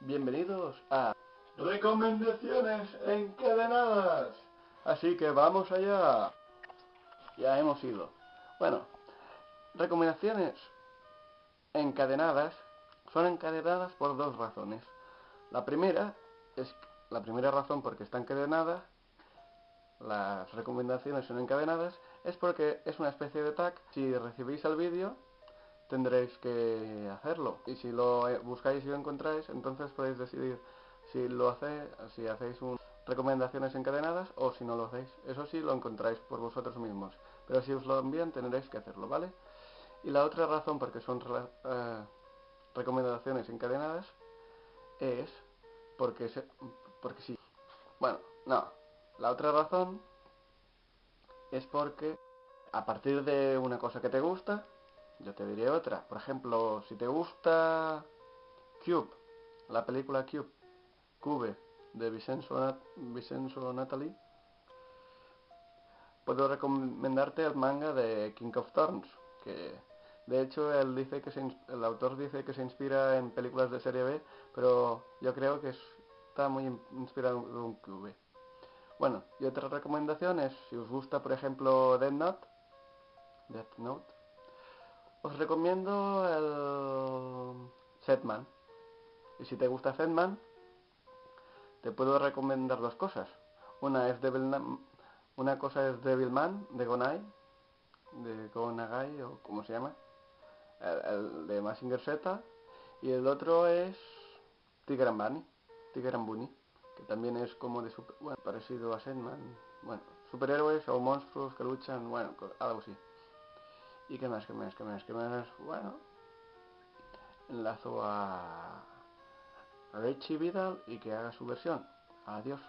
Bienvenidos a Recomendaciones Encadenadas. Así que vamos allá. Ya hemos ido. Bueno, recomendaciones encadenadas son encadenadas por dos razones. La primera es la primera razón por qué está encadenada, las recomendaciones son encadenadas, es porque es una especie de tag. Si recibís el vídeo, tendréis que hacerlo. Y si lo buscáis y lo encontráis, entonces podéis decidir si lo hacéis, si hacéis un recomendaciones encadenadas o si no lo hacéis. Eso sí lo encontráis por vosotros mismos. Pero si os lo envían tendréis que hacerlo, ¿vale? Y la otra razón porque son eh, recomendaciones encadenadas es porque, se, porque sí. Bueno, no. La otra razón es porque a partir de una cosa que te gusta, yo te diré otra. Por ejemplo, si te gusta Cube, la película Cube, Cube, de Vicenzo, Vicenzo Natalie, puedo recomendarte el manga de King of Thorns, que de hecho él dice que el autor dice que se inspira en películas de serie B, pero yo creo que está muy inspirado en un Cube. Bueno, y otra recomendación es, si os gusta por ejemplo Death Note, Death Note, os recomiendo el Setman. Y si te gusta Setman, te puedo recomendar dos cosas. Una es una cosa es Devilman de Gonai, de Gonagai o como se llama, el, de Massinger Z, y el otro es Tiger and Bunny, Tiger and Bunny, que también es como de super, bueno, parecido a Sandman, bueno, superhéroes o monstruos que luchan, bueno, algo así. ¿Y qué más, qué más, qué más, qué más? Bueno, enlazo a Richie Vidal y que haga su versión. Adiós.